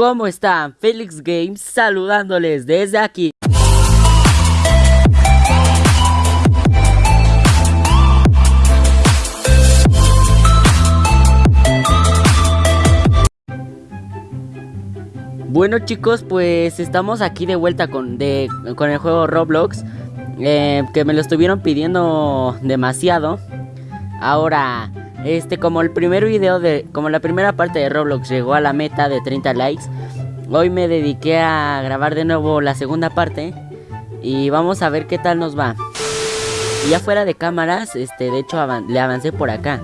¿Cómo están? Felix Games saludándoles desde aquí. Bueno chicos, pues estamos aquí de vuelta con, con el juego Roblox eh, Que me lo estuvieron pidiendo demasiado Ahora, este como el primer video de... Como la primera parte de Roblox llegó a la meta de 30 likes Hoy me dediqué a grabar de nuevo la segunda parte Y vamos a ver qué tal nos va. Y ya fuera de cámaras, este, de hecho le avancé por acá.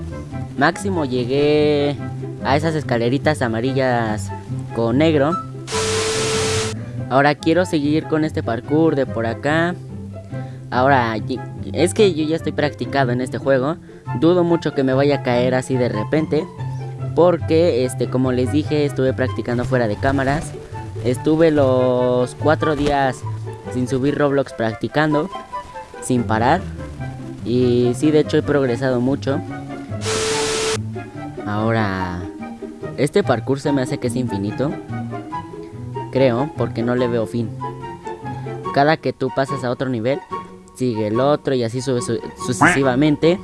Máximo llegué a esas escaleritas amarillas con negro. Ahora quiero seguir con este parkour de por acá. Ahora, es que yo ya estoy practicado en este juego. Dudo mucho que me vaya a caer así de repente. Porque, este, como les dije, estuve practicando fuera de cámaras. Estuve los cuatro días sin subir Roblox practicando. Sin parar. Y sí, de hecho he progresado mucho. Ahora, este parkour se me hace que es infinito creo, porque no le veo fin. Cada que tú pasas a otro nivel, sigue el otro y así sube sucesivamente.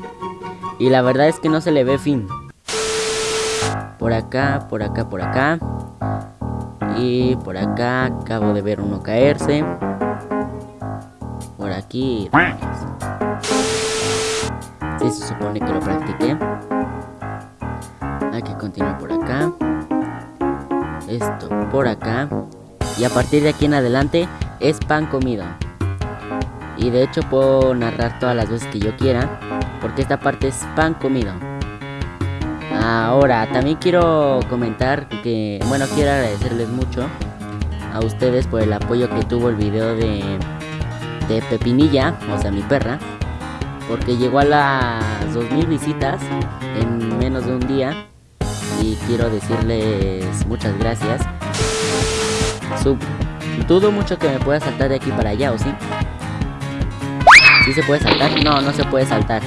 Y la verdad es que no se le ve fin. Por acá, por acá, por acá. Y por acá acabo de ver uno caerse. Por aquí. Sí, se supone que lo practiqué. Hay que continuar por acá. Esto por acá. Y a partir de aquí en adelante es pan comido. Y de hecho puedo narrar todas las veces que yo quiera. Porque esta parte es pan comido. Ahora, también quiero comentar que, bueno, quiero agradecerles mucho a ustedes por el apoyo que tuvo el video de, de Pepinilla, o sea, mi perra. Porque llegó a las 2000 visitas en menos de un día. Y quiero decirles muchas gracias. Sub. Dudo mucho que me pueda saltar de aquí para allá, ¿o sí? ¿Sí se puede saltar? No, no se puede saltar.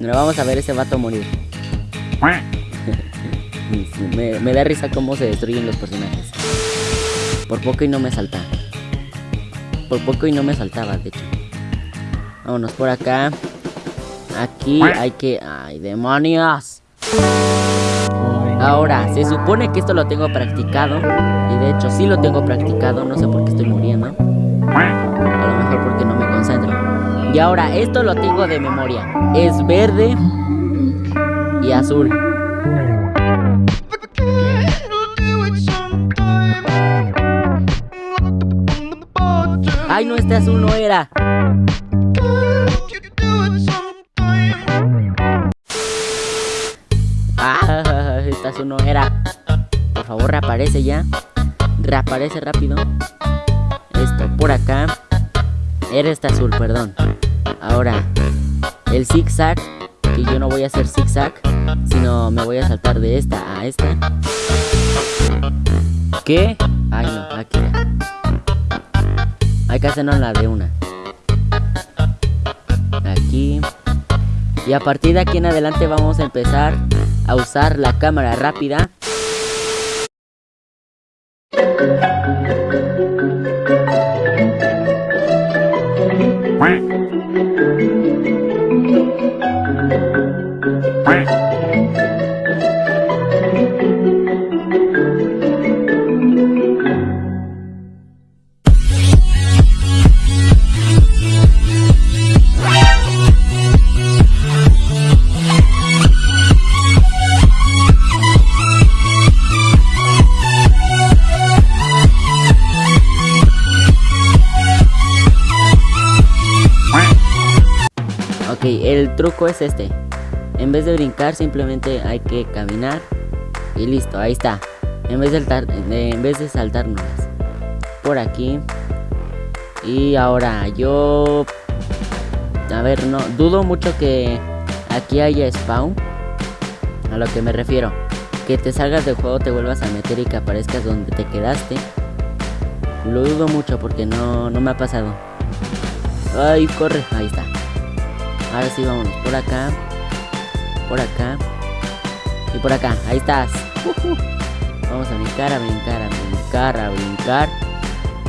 No vamos a ver ese vato morir. me, da risa cómo se destruyen los personajes. Por poco y no me salta. Por poco y no me saltaba, de hecho. Vámonos por acá. Aquí hay que... ¡Ay, demonios! Ahora, se supone que esto lo tengo practicado. Y de hecho sí lo tengo practicado. No sé por qué estoy muriendo. A lo mejor porque no me Y ahora, esto lo tengo de memoria. Es verde y azul. Ay, no, este azul no era. eso no era. Por favor, reaparece ya. Reaparece rápido. Esto, por acá. Era este azul, perdón. Ahora, el zigzag. Que yo no voy a hacer zigzag. Sino me voy a saltar de esta a esta. ¿Qué? Ay, no, aquí. Hay que hacernos la de una. Aquí. Y a partir de aquí en adelante vamos a empezar a usar la cámara rápida Quack. Quack. El truco es este. En vez de brincar simplemente hay que caminar y listo, ahí está. En vez de saltar, en vez de saltarnos por aquí. Y ahora yo a ver, no dudo mucho que aquí haya spawn. A lo que me refiero, que te salgas del juego, te vuelvas a meter y que aparezcas donde te quedaste. Lo dudo mucho porque no, no me ha pasado. Ay, corre, ahí está. Ahora sí, vámonos por acá. Por acá. Y por acá. Ahí estás. Vamos a brincar, a brincar, a brincar, a brincar.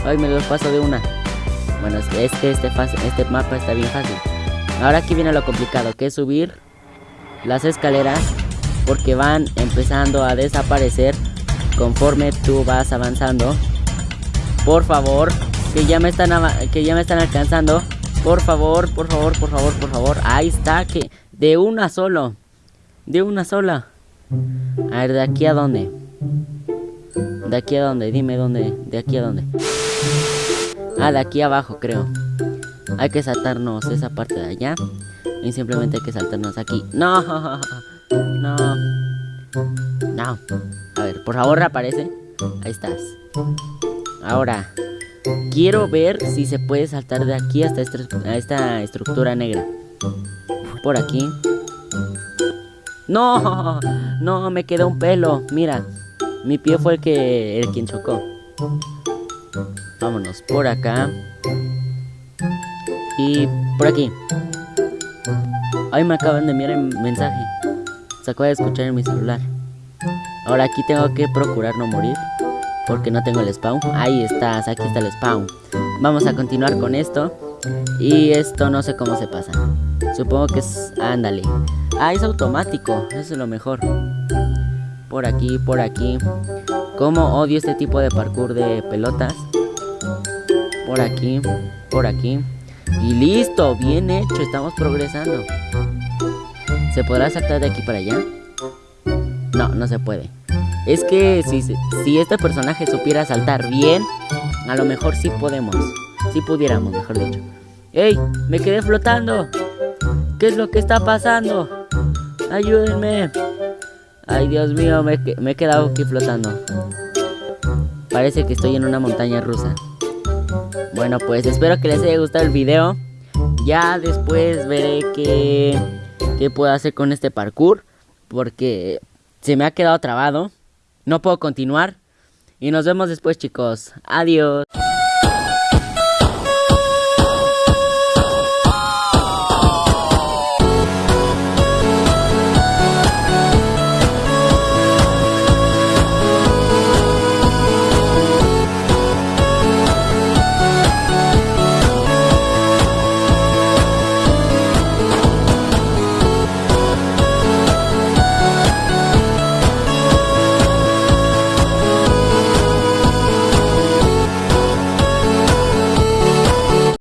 Ay, me los paso de una. Bueno, es que este, este, este mapa está bien fácil. Ahora aquí viene lo complicado, que es subir las escaleras porque van empezando a desaparecer conforme tú vas avanzando. Por favor, que ya me están que ya me están alcanzando. Por favor, por favor, por favor, por favor. Ahí está, que de una solo. De una sola. A ver, ¿de aquí a dónde? ¿De aquí a dónde? Dime dónde. ¿De aquí a dónde? Ah, de aquí abajo, creo. Hay que saltarnos esa parte de allá. Y simplemente hay que saltarnos aquí. ¡No! No. No. A ver, por favor, reaparece. Ahí estás. Ahora, quiero ver si se puede saltar de aquí hasta esta estructura negra. Por aquí. No, no, me quedó un pelo. Mira, mi pie fue el que el quien chocó. Vámonos por acá. Y por aquí. Ay, me acaban de enviar el mensaje. Se acaba de escuchar en mi celular. Ahora aquí tengo que procurar no morir. Porque no tengo el spawn. Ahí estás, aquí está el spawn. Vamos a continuar con esto. Y esto no sé cómo se pasa. Supongo que es... Ándale. Ah, es automático. Eso es lo mejor. Por aquí, por aquí. Como odio este tipo de parkour de pelotas. Por aquí, por aquí. Y listo, bien hecho. Estamos progresando. ¿Se podrá saltar de aquí para allá? No, no se puede. Es que si, si este personaje supiera saltar bien, a lo mejor sí podemos. Si pudiéramos, mejor dicho. ¡Ey! ¡Me quedé flotando! ¿Qué es lo que está pasando? ¡Ayúdenme! Ay, Dios mío, me, me he quedado aquí flotando. Parece que estoy en una montaña rusa. Bueno, pues espero que les haya gustado el video. Ya después veré qué, qué puedo hacer con este parkour. Porque se me ha quedado trabado. No puedo continuar. Y nos vemos después, chicos. Adiós.